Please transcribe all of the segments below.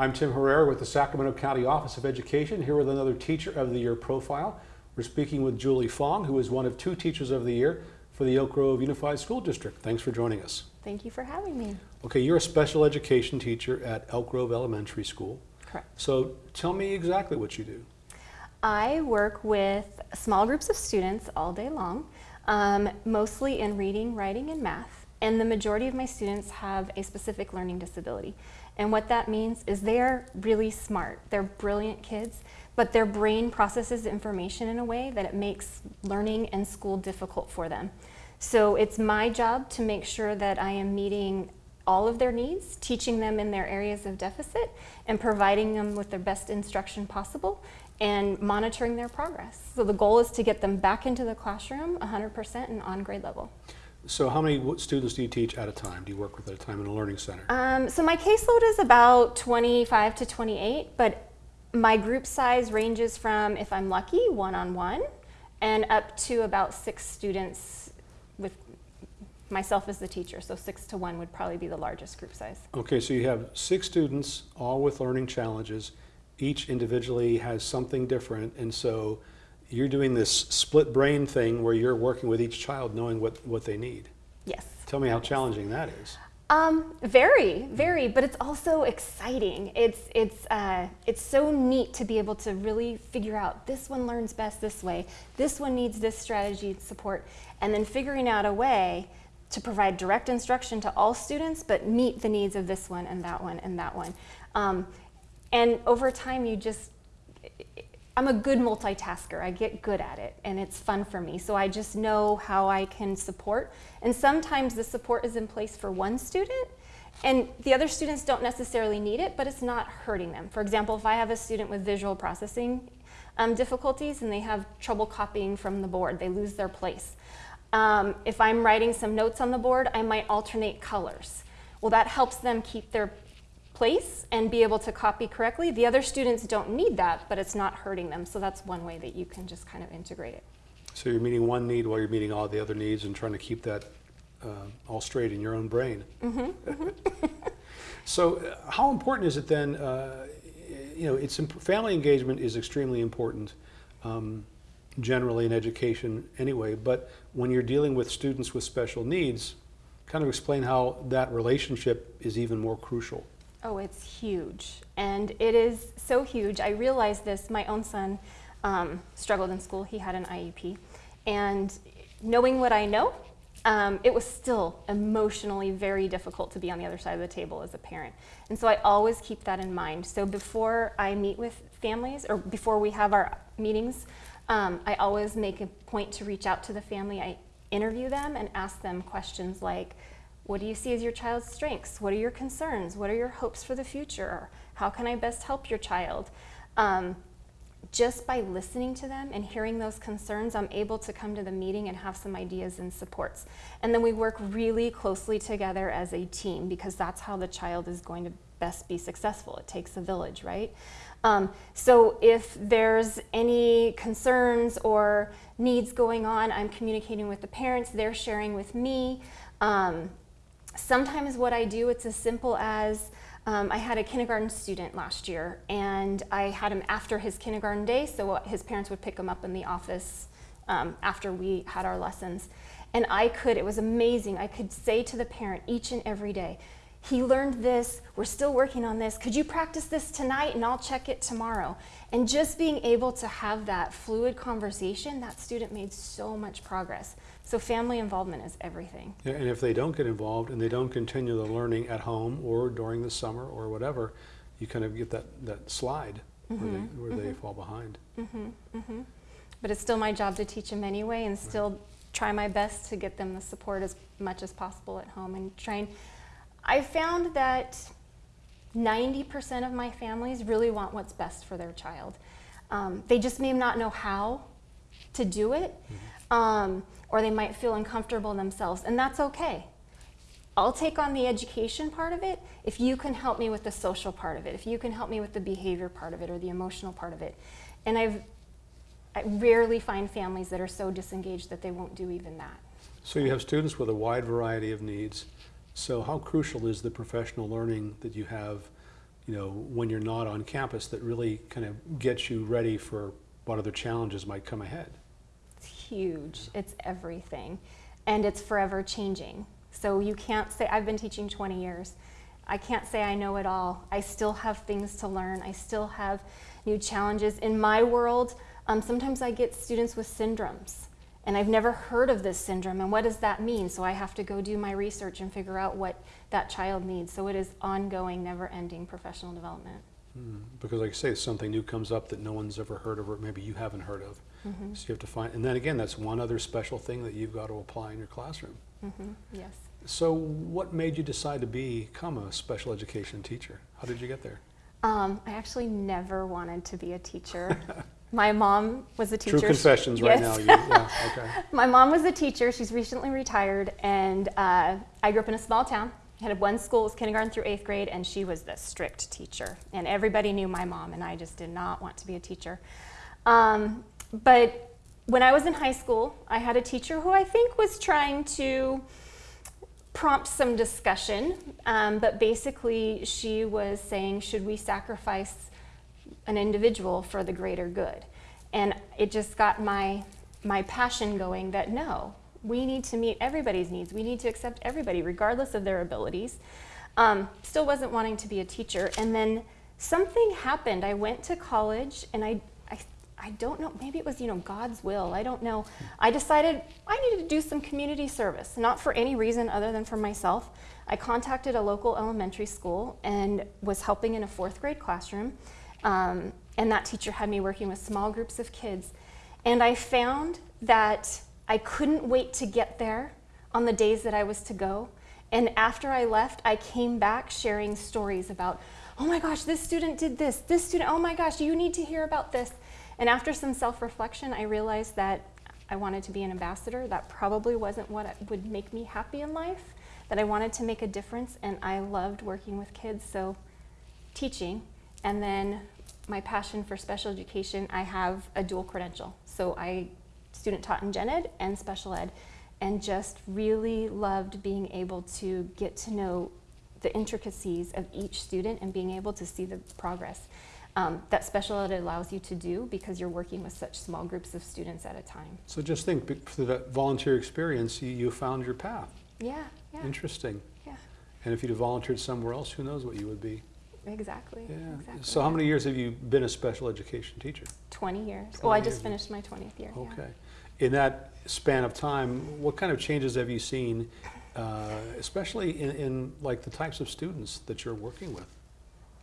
I'm Tim Herrera with the Sacramento County Office of Education, here with another Teacher of the Year profile. We're speaking with Julie Fong, who is one of two Teachers of the Year for the Elk Grove Unified School District. Thanks for joining us. Thank you for having me. Okay, you're a special education teacher at Elk Grove Elementary School. Correct. So tell me exactly what you do. I work with small groups of students all day long, um, mostly in reading, writing, and math. And the majority of my students have a specific learning disability. And what that means is they're really smart. They're brilliant kids, but their brain processes information in a way that it makes learning and school difficult for them. So it's my job to make sure that I am meeting all of their needs, teaching them in their areas of deficit, and providing them with their best instruction possible, and monitoring their progress. So the goal is to get them back into the classroom 100% and on grade level. So how many students do you teach at a time? Do you work with at a time in a learning center? Um, so my caseload is about 25 to 28, but my group size ranges from, if I'm lucky, one-on-one, and up to about six students with myself as the teacher. So six to one would probably be the largest group size. Okay, so you have six students, all with learning challenges. Each individually has something different, and so you're doing this split brain thing where you're working with each child knowing what, what they need. Yes. Tell me how challenging that is. Um, very, very, but it's also exciting. It's it's uh, it's so neat to be able to really figure out this one learns best this way, this one needs this strategy and support, and then figuring out a way to provide direct instruction to all students, but meet the needs of this one and that one and that one. Um, and over time, you just I'm a good multitasker. I get good at it and it's fun for me. So I just know how I can support. And sometimes the support is in place for one student and the other students don't necessarily need it, but it's not hurting them. For example, if I have a student with visual processing um, difficulties and they have trouble copying from the board, they lose their place. Um, if I'm writing some notes on the board, I might alternate colors. Well, that helps them keep their place and be able to copy correctly. The other students don't need that, but it's not hurting them. So that's one way that you can just kind of integrate it. So you're meeting one need while you're meeting all the other needs and trying to keep that uh, all straight in your own brain. so uh, how important is it then, uh, you know, it's imp- family engagement is extremely important um, generally in education anyway, but when you're dealing with students with special needs, kind of explain how that relationship is even more crucial. Oh, it's huge. And it is so huge. I realized this. My own son um, struggled in school. He had an IEP. And knowing what I know, um, it was still emotionally very difficult to be on the other side of the table as a parent. And so I always keep that in mind. So before I meet with families or before we have our meetings, um, I always make a point to reach out to the family. I interview them and ask them questions like, what do you see as your child's strengths? What are your concerns? What are your hopes for the future? How can I best help your child? Um, just by listening to them and hearing those concerns, I'm able to come to the meeting and have some ideas and supports. And then we work really closely together as a team because that's how the child is going to best be successful. It takes a village, right? Um, so if there's any concerns or needs going on, I'm communicating with the parents, they're sharing with me. Um, sometimes what I do, it's as simple as um, I had a kindergarten student last year and I had him after his kindergarten day, so his parents would pick him up in the office um, after we had our lessons. And I could, it was amazing, I could say to the parent each and every day, he learned this, we're still working on this, could you practice this tonight and I'll check it tomorrow. And just being able to have that fluid conversation, that student made so much progress. So family involvement is everything. Yeah, and if they don't get involved and they don't continue the learning at home or during the summer or whatever, you kind of get that, that slide where, they, mm-hmm. where they mm-hmm. fall behind. Mm-hmm. But it's still my job to teach them anyway and still try my best to get them the support as much as possible at home and trying. I found that 90% of my families really want what's best for their child. Um, they just may not know how to do it, um, or they might feel uncomfortable themselves, and that's okay. I'll take on the education part of it if you can help me with the social part of it, if you can help me with the behavior part of it or the emotional part of it. And I've I rarely find families that are so disengaged that they won't do even that. So you have students with a wide variety of needs. So how crucial is the professional learning that you have you know, when you're not on campus that really kind of gets you ready for what other challenges might come ahead? It's huge. It's everything. And it's forever changing. So you can't say, I've been teaching 20 years. I can't say I know it all. I still have things to learn. I still have new challenges. In my world, um, sometimes I get students with syndromes. And I've never heard of this syndrome. And what does that mean? So I have to go do my research and figure out what that child needs. So it is ongoing, never ending professional development. Hmm, Because like I say, something new comes up that no one's ever heard of or maybe you haven't heard of. Mhm. So you have to find, and then again, that's one other special thing that you've got to apply in your classroom. hmm Yes. So what made you decide to become a special education teacher? How did you get there? Um, I actually never wanted to be a teacher. My mom was a teacher. True confessions right Yes. now. You, yeah, okay. My mom was a teacher. She's recently retired, and uh, I grew up in a small town. Had one school, was kindergarten through eighth grade, and she was the strict teacher. And everybody knew my mom, and I just did not want to be a teacher. Um, but when I was in high school, I had a teacher who I think was trying to prompt some discussion, um, but basically she was saying, should we sacrifice an individual for the greater good? And it just got my, my passion going that no, we need to meet everybody's needs. We need to accept everybody regardless of their abilities. Um, still wasn't wanting to be a teacher. And then something happened. I went to college and I, I, I don't know, maybe it was, you know, God's will. I don't know. I decided I needed to do some community service, not for any reason other than for myself. I contacted a local elementary school and was helping in a fourth grade classroom. Um, and that teacher had me working with small groups of kids. And I found that I couldn't wait to get there on the days that I was to go. And after I left, I came back sharing stories about, oh my gosh, this student did this, this student, oh my gosh, you need to hear about this. And after some self reflection, I realized that I wanted to be an ambassador. That probably wasn't what would make me happy in life, that I wanted to make a difference, and I loved working with kids. So, teaching, and then my passion for special education, I have a dual credential. So, I student taught in gen ed and special ed and just really loved being able to get to know the intricacies of each student and being able to see the progress um, that special ed allows you to do because you're working with such small groups of students at a time. So just think, through that volunteer experience, you, you found your path. Yeah, yeah, Interesting. yeah, And if you'd have volunteered somewhere else, who knows what you would be? Exactly. Yeah. exactly. So how many years have you been a special education teacher? 20 years. 20 well, I years. just finished my 20th year. yeah. Okay. In that span of time, what kind of changes have you seen, uh, especially in, in like the types of students that you're working with?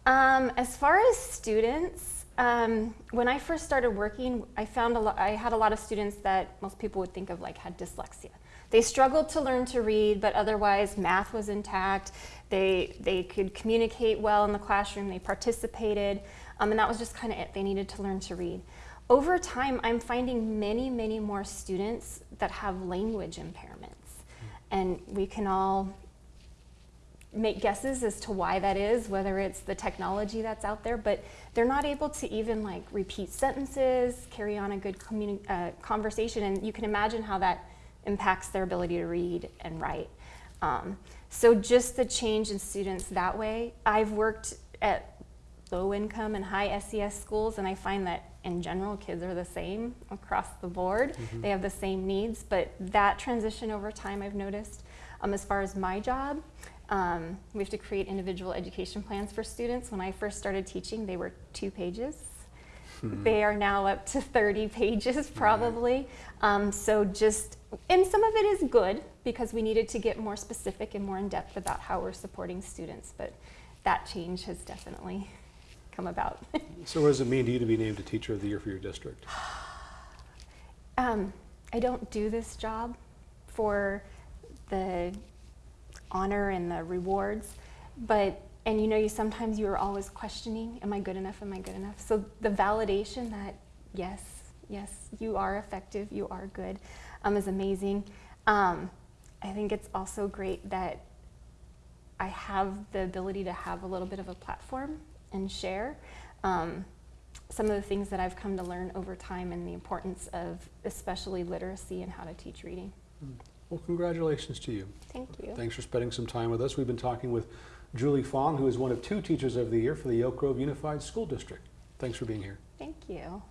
Um, as far as students, um, when I first started working, I found a lot, I had a lot of students that most people would think of like had dyslexia. They struggled to learn to read, but otherwise math was intact. They, they could communicate well in the classroom, they participated, um, and that was just kind of it. They needed to learn to read. Over time, I'm finding many, many more students that have language impairments. And we can all make guesses as to why that is, whether it's the technology that's out there, but they're not able to even like repeat sentences, carry on a good uh, conversation, and you can imagine how that impacts their ability to read and write. Um, so just the change in students that way. I've worked at low income and high SES schools, and I find that in general, kids are the same across the board. They have the same needs, but that transition over time I've noticed. Um, as far as my job, um, we have to create individual education plans for students. When I first started teaching, they were two pages. They are now up to 30 pages probably. Um, so just, and some of it is good because we needed to get more specific and more in depth about how we're supporting students, but that change has definitely come about. So what does it mean to you to be named a Teacher of the Year for your district? Um, I don't do this job for the honor and the rewards, but and you know, you sometimes you are always questioning, am I good enough? Am I good enough? So the validation that yes, yes, you are effective, you are good, um, is amazing. Um, I think it's also great that I have the ability to have a little bit of a platform and share um, some of the things that I've come to learn over time and the importance of especially literacy and how to teach reading. Well, congratulations to you. Thank you. Thanks for spending some time with us. We've been talking with Julie Fong, who is one of two Teachers of the Year for the Elk Grove Unified School District. Thanks for being here. Thank you.